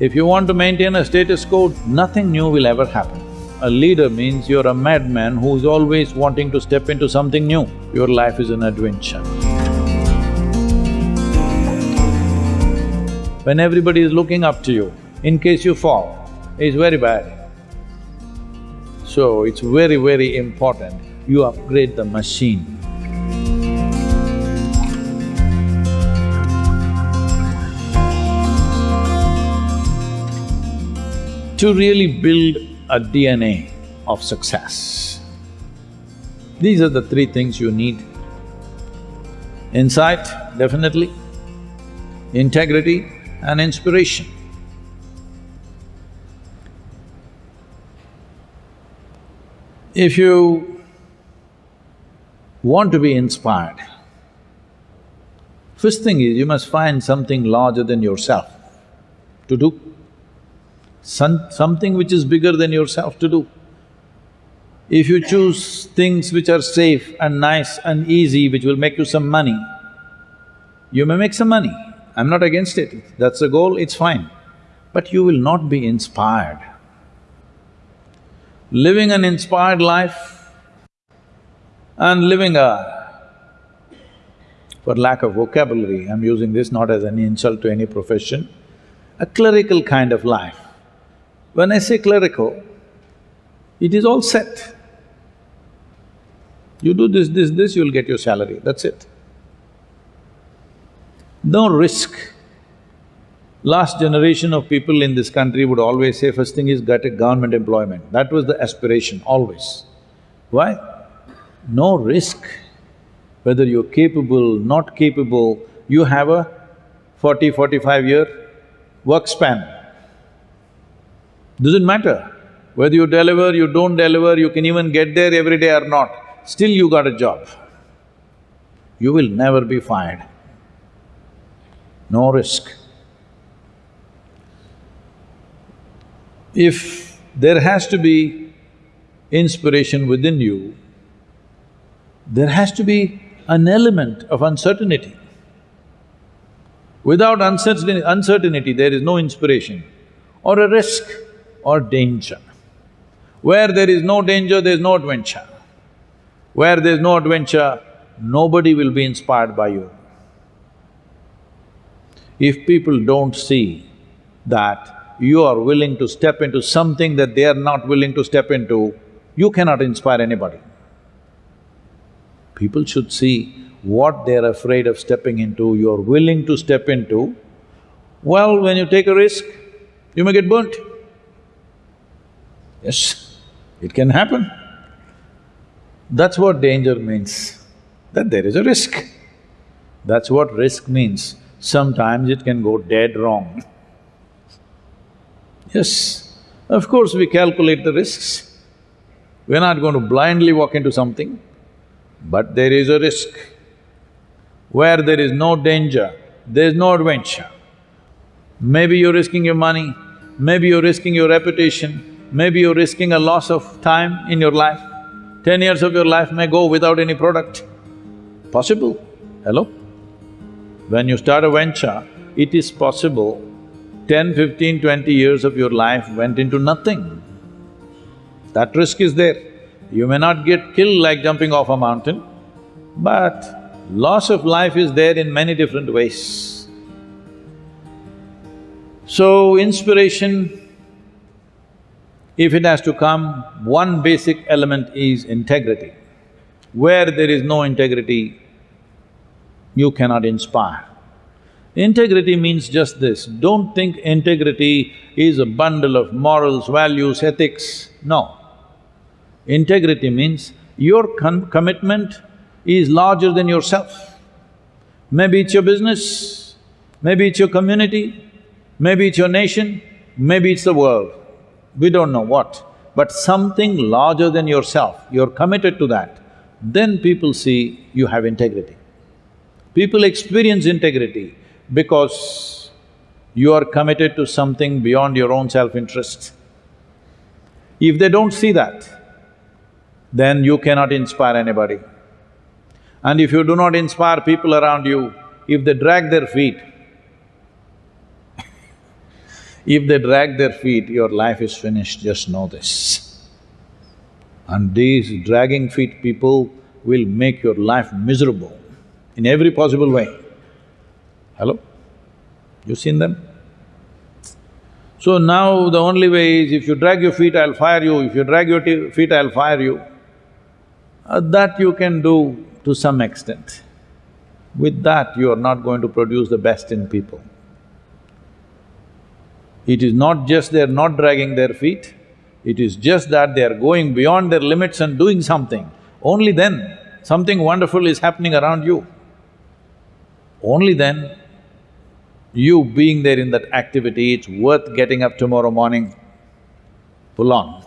If you want to maintain a status quo, nothing new will ever happen. A leader means you're a madman who's always wanting to step into something new. Your life is an adventure. When everybody is looking up to you, in case you fall, it's very bad. So it's very, very important you upgrade the machine. To really build a DNA of success. These are the three things you need. Insight, definitely, integrity and inspiration. If you want to be inspired, first thing is you must find something larger than yourself to do some, something which is bigger than yourself to do. If you choose things which are safe and nice and easy, which will make you some money, you may make some money. I'm not against it, that's the goal, it's fine. But you will not be inspired. Living an inspired life and living a… for lack of vocabulary, I'm using this not as an insult to any profession, a clerical kind of life when I say clerical, it is all set. You do this, this, this, you'll get your salary, that's it. No risk. Last generation of people in this country would always say, first thing is get a government employment. That was the aspiration, always. Why? No risk. Whether you're capable, not capable, you have a 40, 45 year work span. Doesn't matter whether you deliver, you don't deliver, you can even get there every day or not, still you got a job. You will never be fired. No risk. If there has to be inspiration within you, there has to be an element of uncertainty. Without uncertainty, uncertainty there is no inspiration or a risk or danger. Where there is no danger, there is no adventure. Where there is no adventure, nobody will be inspired by you. If people don't see that you are willing to step into something that they are not willing to step into, you cannot inspire anybody. People should see what they're afraid of stepping into, you're willing to step into. Well, when you take a risk, you may get burnt. Yes, it can happen. That's what danger means, that there is a risk. That's what risk means. Sometimes it can go dead wrong. Yes, of course we calculate the risks. We're not going to blindly walk into something, but there is a risk. Where there is no danger, there is no adventure. Maybe you're risking your money, maybe you're risking your reputation, maybe you're risking a loss of time in your life. Ten years of your life may go without any product. Possible, hello? When you start a venture, it is possible 10, 15, 20 years of your life went into nothing. That risk is there. You may not get killed like jumping off a mountain, but loss of life is there in many different ways. So, inspiration if it has to come, one basic element is integrity. Where there is no integrity, you cannot inspire. Integrity means just this, don't think integrity is a bundle of morals, values, ethics, no. Integrity means your commitment is larger than yourself. Maybe it's your business, maybe it's your community, maybe it's your nation, maybe it's the world we don't know what, but something larger than yourself, you're committed to that, then people see you have integrity. People experience integrity because you are committed to something beyond your own self-interest. If they don't see that, then you cannot inspire anybody. And if you do not inspire people around you, if they drag their feet, If they drag their feet, your life is finished, just know this. And these dragging feet people will make your life miserable in every possible way. Hello? You seen them? So now the only way is if you drag your feet, I'll fire you, if you drag your feet, I'll fire you. Uh, that you can do to some extent. With that, you are not going to produce the best in people. It is not just they're not dragging their feet, it is just that they are going beyond their limits and doing something. Only then, something wonderful is happening around you. Only then, you being there in that activity, it's worth getting up tomorrow morning, pull on.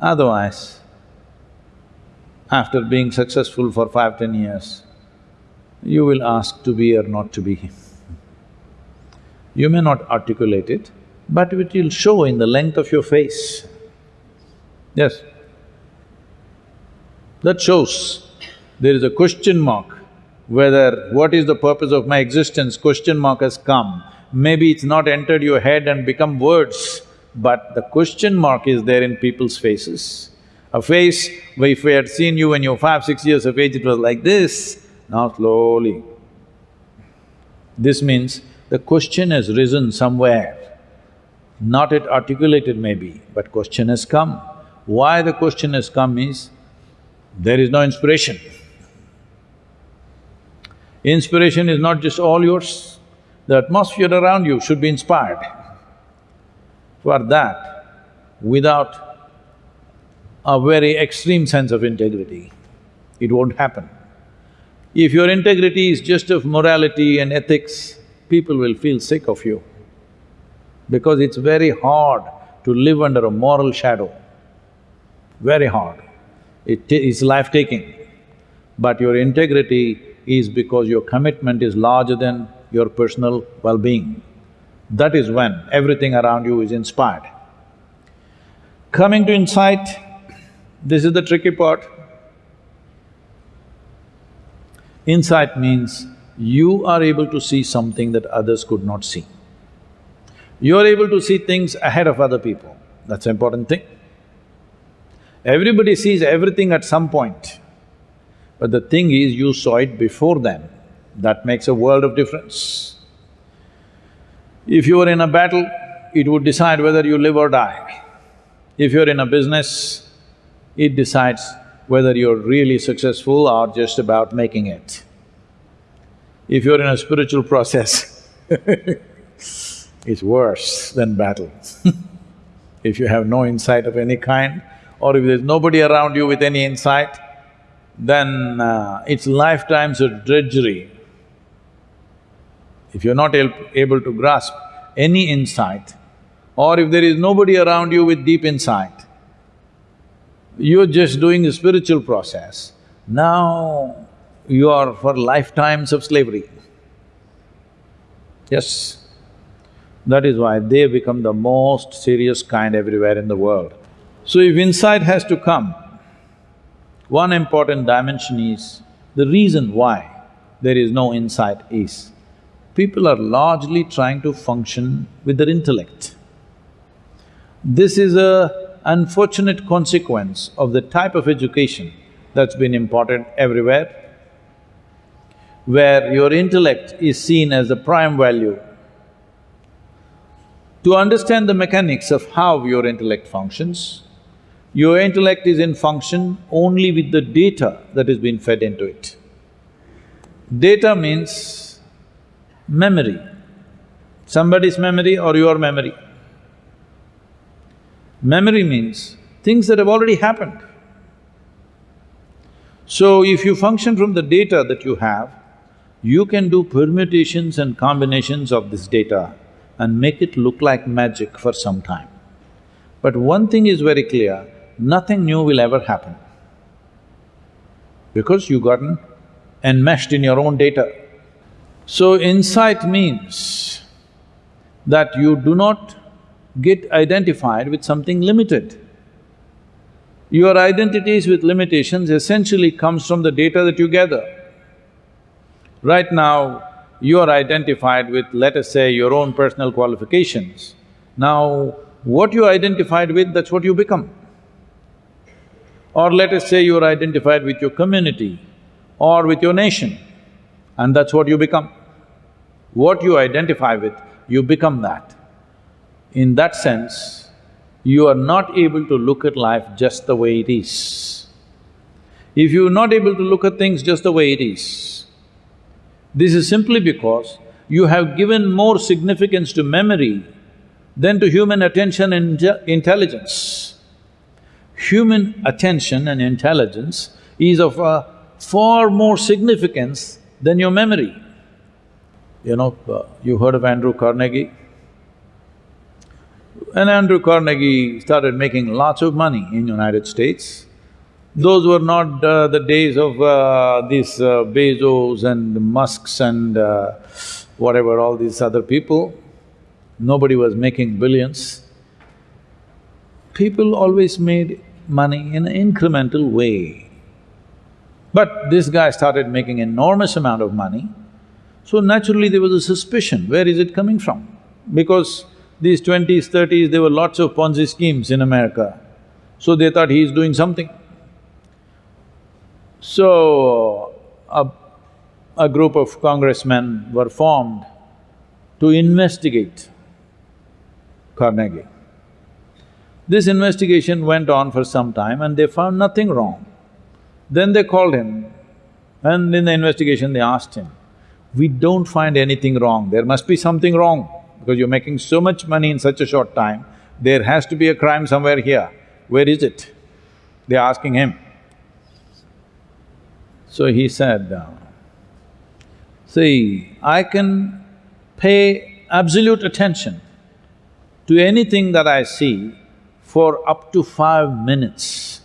Otherwise, after being successful for five, ten years, you will ask to be or not to be. You may not articulate it, but it will show in the length of your face. Yes. That shows there is a question mark whether what is the purpose of my existence, question mark has come. Maybe it's not entered your head and become words, but the question mark is there in people's faces. A face, if we had seen you when you were five, six years of age, it was like this, now slowly. This means the question has risen somewhere, not yet articulated maybe, but question has come. Why the question has come is, there is no inspiration. Inspiration is not just all yours, the atmosphere around you should be inspired. For that, without a very extreme sense of integrity, it won't happen. If your integrity is just of morality and ethics, people will feel sick of you because it's very hard to live under a moral shadow, very hard. It is life-taking. But your integrity is because your commitment is larger than your personal well-being. That is when everything around you is inspired. Coming to insight, this is the tricky part. Insight means you are able to see something that others could not see. You are able to see things ahead of other people, that's an important thing. Everybody sees everything at some point, but the thing is you saw it before them, that makes a world of difference. If you are in a battle, it would decide whether you live or die. If you're in a business, it decides whether you're really successful or just about making it if you're in a spiritual process it's worse than battle If you have no insight of any kind, or if there's nobody around you with any insight, then uh, it's lifetimes of drudgery. If you're not able to grasp any insight, or if there is nobody around you with deep insight, you're just doing a spiritual process, now you are for lifetimes of slavery. Yes, that is why they become the most serious kind everywhere in the world. So if insight has to come, one important dimension is the reason why there is no insight is people are largely trying to function with their intellect. This is a unfortunate consequence of the type of education that's been imparted everywhere where your intellect is seen as the prime value. To understand the mechanics of how your intellect functions, your intellect is in function only with the data that has been fed into it. Data means memory, somebody's memory or your memory. Memory means things that have already happened. So if you function from the data that you have, you can do permutations and combinations of this data and make it look like magic for some time. But one thing is very clear, nothing new will ever happen because you gotten enmeshed in your own data. So insight means that you do not get identified with something limited. Your identities with limitations essentially comes from the data that you gather. Right now, you are identified with, let us say, your own personal qualifications. Now, what you identified with, that's what you become. Or let us say you're identified with your community or with your nation, and that's what you become. What you identify with, you become that. In that sense, you are not able to look at life just the way it is. If you're not able to look at things just the way it is, this is simply because you have given more significance to memory than to human attention and intelligence. Human attention and intelligence is of a far more significance than your memory. You know, uh, you heard of Andrew Carnegie? And Andrew Carnegie started making lots of money in United States. Those were not uh, the days of uh, these uh, Bezos and Musks and uh, whatever, all these other people. Nobody was making billions. People always made money in an incremental way. But this guy started making enormous amount of money, so naturally there was a suspicion, where is it coming from? Because these twenties, thirties, there were lots of Ponzi schemes in America, so they thought he is doing something. So, a, a group of congressmen were formed to investigate Carnegie. This investigation went on for some time and they found nothing wrong. Then they called him and in the investigation they asked him, we don't find anything wrong, there must be something wrong because you're making so much money in such a short time, there has to be a crime somewhere here. Where is it? They're asking him. So he said, see, I can pay absolute attention to anything that I see for up to five minutes.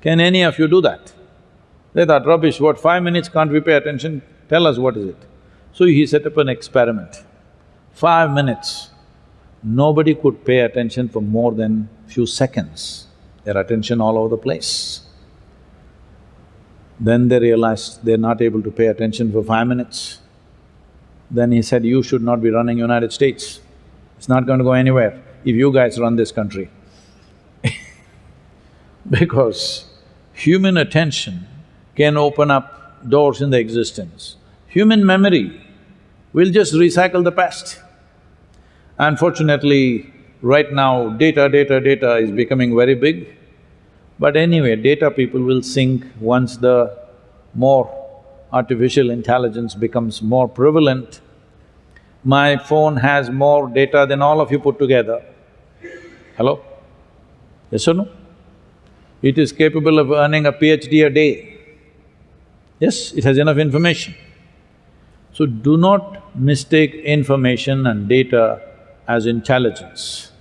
Can any of you do that? They thought, rubbish, what, five minutes can't we pay attention? Tell us what is it. So he set up an experiment. Five minutes, nobody could pay attention for more than few seconds, their attention all over the place. Then they realized they're not able to pay attention for five minutes. Then he said, you should not be running United States. It's not going to go anywhere if you guys run this country because human attention can open up doors in the existence. Human memory will just recycle the past. Unfortunately, right now data, data, data is becoming very big. But anyway, data people will sink once the more artificial intelligence becomes more prevalent my phone has more data than all of you put together. Hello? Yes or no? It is capable of earning a PhD a day. Yes, it has enough information. So do not mistake information and data as intelligence.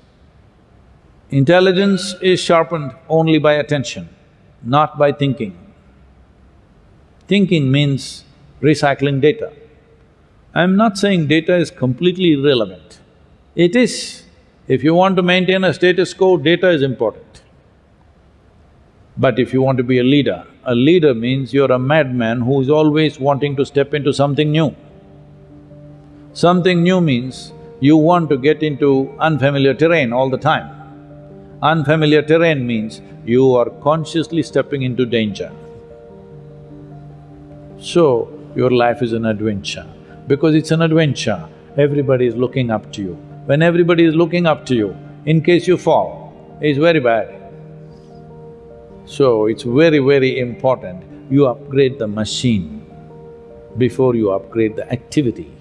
Intelligence is sharpened only by attention, not by thinking. Thinking means recycling data. I'm not saying data is completely irrelevant. It is. If you want to maintain a status quo, data is important. But if you want to be a leader, a leader means you're a madman who is always wanting to step into something new. Something new means you want to get into unfamiliar terrain all the time. Unfamiliar terrain means you are consciously stepping into danger. So, your life is an adventure because it's an adventure, everybody is looking up to you. When everybody is looking up to you, in case you fall, it's very bad. So it's very, very important you upgrade the machine before you upgrade the activity.